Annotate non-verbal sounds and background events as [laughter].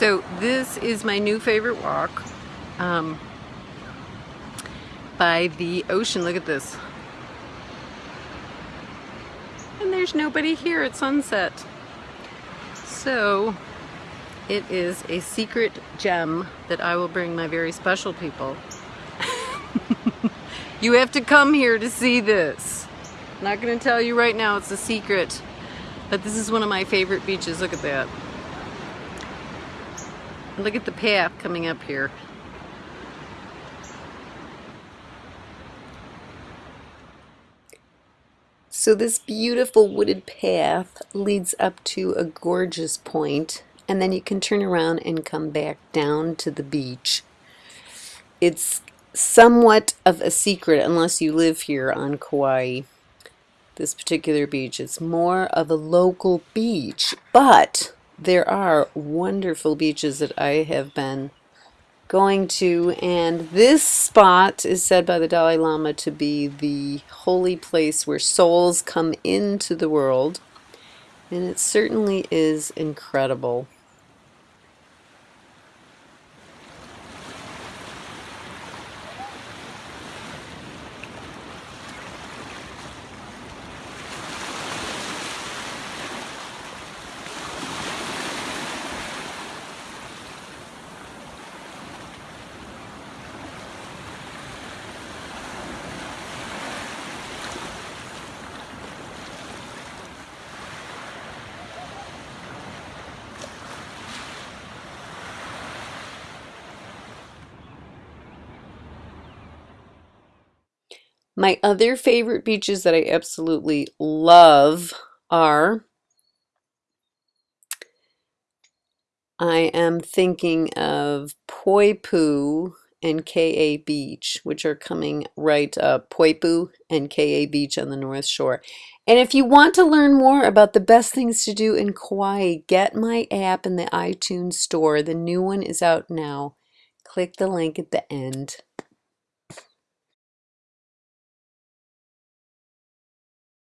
So this is my new favorite walk um, by the ocean. Look at this. And there's nobody here at sunset. So it is a secret gem that I will bring my very special people. [laughs] you have to come here to see this. I'm not going to tell you right now, it's a secret. But this is one of my favorite beaches. Look at that. Look at the path coming up here. So this beautiful wooded path leads up to a gorgeous point and then you can turn around and come back down to the beach. It's somewhat of a secret unless you live here on Kauai, this particular beach. It's more of a local beach, but there are wonderful beaches that I have been going to and this spot is said by the Dalai Lama to be the holy place where souls come into the world and it certainly is incredible. My other favorite beaches that I absolutely love are I am thinking of Poipu and Ke'e Beach, which are coming right up, Poipu and Ke'e Beach on the North Shore. And if you want to learn more about the best things to do in Kauai, get my app in the iTunes store. The new one is out now. Click the link at the end.